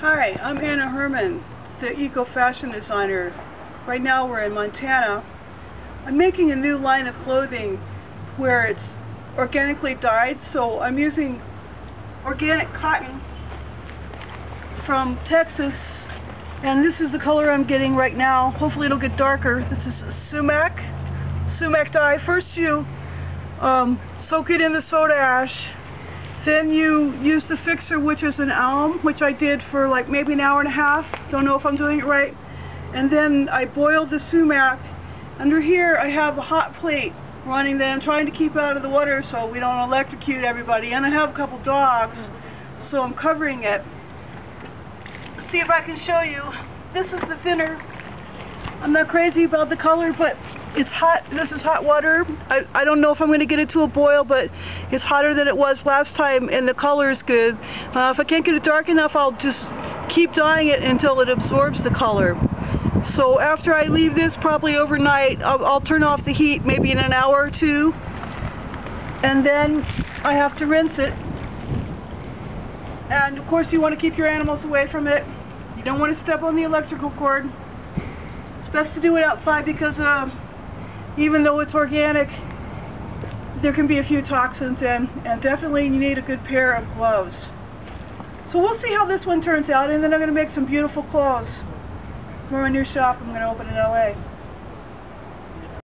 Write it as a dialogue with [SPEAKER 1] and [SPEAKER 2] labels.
[SPEAKER 1] Hi, I'm Anna Herman, the eco fashion designer. Right now we're in Montana. I'm making a new line of clothing where it's organically dyed, so I'm using organic cotton from Texas and this is the color I'm getting right now. Hopefully it'll get darker. This is sumac, sumac dye. First you um, soak it in the soda ash then you use the fixer, which is an alum, which I did for like maybe an hour and a half. Don't know if I'm doing it right. And then I boiled the sumac. Under here I have a hot plate running that I'm trying to keep out of the water so we don't electrocute everybody. And I have a couple dogs, so I'm covering it. Let's see if I can show you. This is the thinner. I'm not crazy about the color, but it's hot. This is hot water. I, I don't know if I'm going to get it to a boil, but it's hotter than it was last time, and the color is good. Uh, if I can't get it dark enough, I'll just keep dyeing it until it absorbs the color. So after I leave this, probably overnight, I'll, I'll turn off the heat maybe in an hour or two, and then I have to rinse it. And of course you want to keep your animals away from it. You don't want to step on the electrical cord. It's best to do it outside because uh, even though it's organic, there can be a few toxins in, and definitely you need a good pair of gloves. So we'll see how this one turns out, and then I'm going to make some beautiful clothes for my new shop I'm going to open in LA.